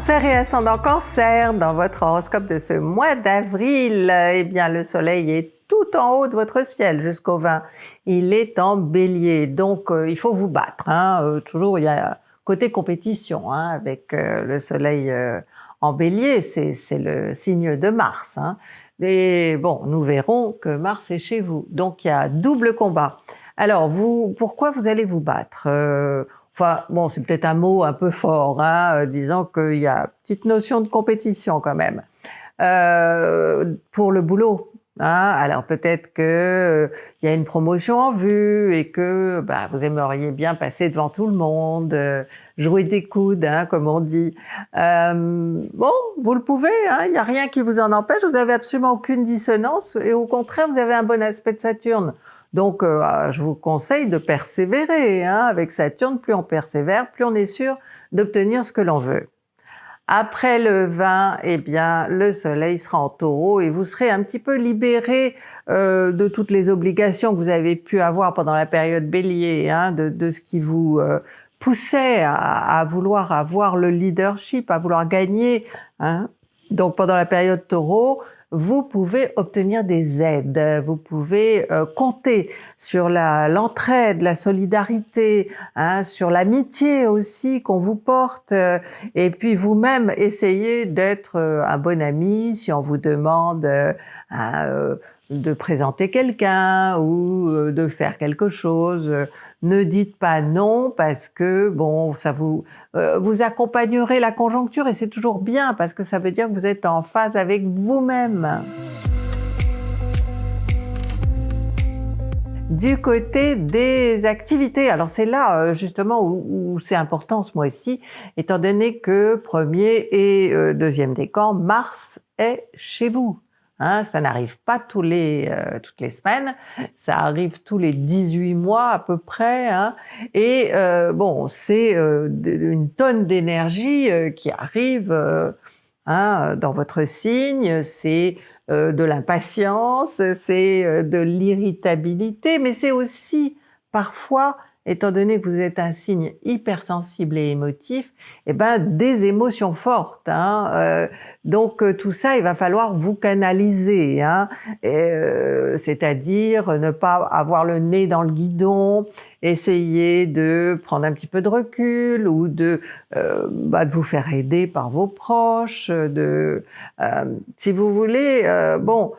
Cancer et ascendant Cancer, dans votre horoscope de ce mois d'avril, eh bien le soleil est tout en haut de votre ciel jusqu'au 20. Il est en bélier, donc euh, il faut vous battre. Hein. Euh, toujours, il y a côté compétition hein, avec euh, le soleil en bélier, c'est le signe de Mars. Hein. Et bon, nous verrons que Mars est chez vous, donc il y a double combat. Alors, vous, pourquoi vous allez vous battre? Enfin, bon, c'est peut-être un mot un peu fort, hein, disant qu'il y a une petite notion de compétition quand même. Euh, pour le boulot, Hein, alors peut-être que euh, y a une promotion en vue et que bah, vous aimeriez bien passer devant tout le monde, euh, jouer des coudes, hein, comme on dit. Euh, bon, vous le pouvez, hein, il n'y a rien qui vous en empêche, vous avez absolument aucune dissonance et au contraire, vous avez un bon aspect de Saturne. Donc, euh, je vous conseille de persévérer. Hein, avec Saturne, plus on persévère, plus on est sûr d'obtenir ce que l'on veut. Après le 20, eh bien, le soleil sera en taureau et vous serez un petit peu libéré euh, de toutes les obligations que vous avez pu avoir pendant la période bélier, hein, de, de, ce qui vous euh, poussait à, vouloir avoir le leadership, à vouloir gagner. Hein. Donc pendant la période taureau, vous pouvez obtenir des aides, vous pouvez euh, compter sur l'entraide, la, solidarité, hein, sur l'amitié aussi qu'on vous porte, euh, et puis vous-même essayez d'être euh, un bon ami si on vous demande de présenter quelqu'un ou de faire quelque chose ne dites pas non parce que bon, ça vous euh, vous accompagnerez la conjoncture et c'est toujours bien parce que ça veut dire que vous êtes en phase avec vous-même. Du côté des activités, alors c'est là euh, justement où, c'est important ce mois-ci, étant donné que premier et euh, deuxième décan, Mars est chez vous. Hein, ça n'arrive pas tous les, euh, toutes les semaines, ça arrive tous les 18 mois à peu près. Hein, et euh, bon, c'est euh, une tonne d'énergie qui arrive hein, dans votre signe, c'est de l'impatience, c'est de l'irritabilité, mais c'est aussi parfois étant donné que vous êtes un signe hypersensible et émotif, eh ben des émotions fortes. Hein, euh, donc euh, tout ça, il va falloir vous canaliser, hein, euh, c'est-à-dire ne pas avoir le nez dans le guidon, essayer de prendre un petit peu de recul ou de, bah, de vous faire aider par vos proches, de, si vous voulez, bon,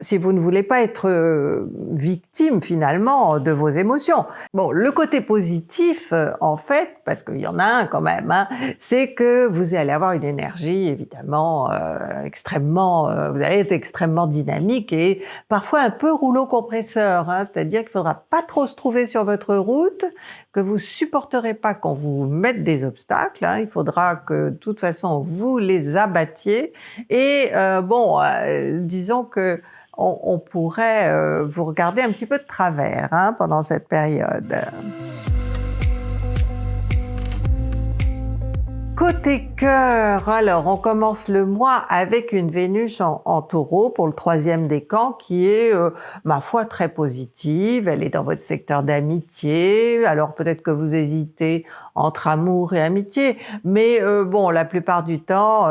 si vous ne voulez pas être euh, victime finalement de vos émotions. Bon, le côté positif, euh, en fait, parce qu'il y en a un quand même, hein, c'est que vous allez avoir une énergie évidemment euh, extrêmement, vous allez être extrêmement dynamique et parfois un peu rouleau compresseur, hein, c'est-à-dire qu'il faudra pas trop se trouver sur votre route, que vous supporterez pas qu'on vous mette des obstacles, hein, il faudra que de toute façon vous les abattiez. Et bon, disons que on, pourrait euh, vous regarder un petit peu de travers hein, pendant cette période. Côté cœur, alors on commence le mois avec une Vénus en, taureau pour le troisième décan qui est, euh, ma foi, très positive. Elle est dans votre secteur d'amitié, alors peut-être que vous hésitez entre amour et amitié, mais euh, bon, la plupart du temps,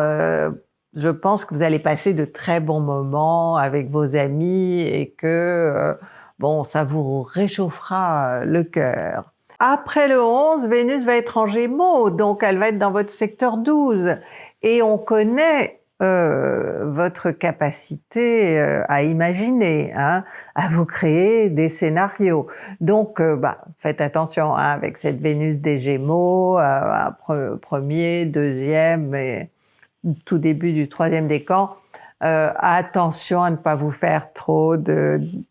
je pense que vous allez passer de très bons moments avec vos amis et que euh, bon, ça vous réchauffera le cœur. Après le 11, Vénus va être en Gémeaux, donc elle va être dans votre secteur 12. Et on connaît euh, votre capacité euh, à imaginer, hein, à vous créer des scénarios. Donc, bah, faites attention hein, avec cette Vénus des Gémeaux, premier, deuxième, et tout début du troisième décan, euh, attention à ne pas vous faire trop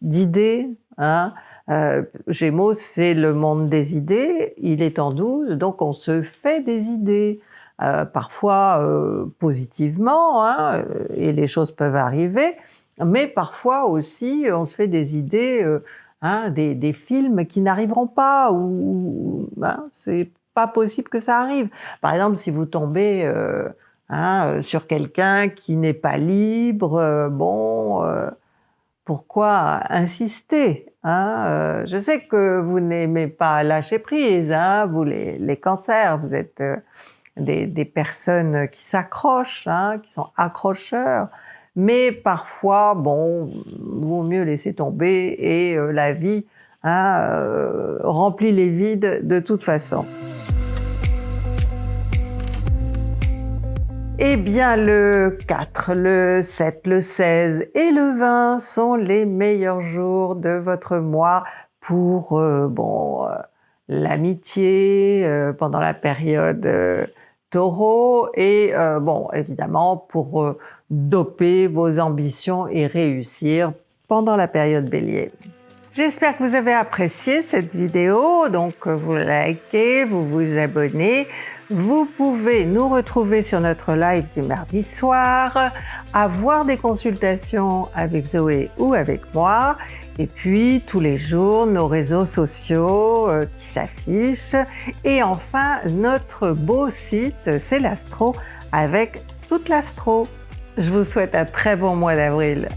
d'idées. Hein. Euh, Gémeaux, c'est le monde des idées, il est en douze, donc on se fait des idées, euh, parfois positivement, hein, et les choses peuvent arriver, mais parfois aussi on se fait des idées, hein, des, des, films qui n'arriveront pas, ou hein, c'est pas possible que ça arrive. Par exemple, si vous tombez Hein, euh, sur quelqu'un qui n'est pas libre, euh, bon, euh, pourquoi insister hein Je sais que vous n'aimez pas lâcher prise, hein, vous les, les, cancers, vous êtes des, personnes qui s'accrochent, qui sont accrocheurs, mais parfois, bon, vaut mieux laisser tomber et la vie remplit les vides de toute façon. Eh bien le 4, le 7, le 16 et le 20 sont les meilleurs jours de votre mois pour euh, bon euh, l'amitié euh, pendant la période taureau et bon évidemment pour doper vos ambitions et réussir pendant la période bélier. J'espère que vous avez apprécié cette vidéo, donc vous likez, vous vous abonnez. Vous pouvez nous retrouver sur notre live du mardi soir, avoir des consultations avec Zoé ou avec moi, et puis tous les jours nos réseaux sociaux euh, qui s'affichent, et enfin notre beau site c'est l'Astro avec toute l'Astro. Je vous souhaite un très bon mois d'avril.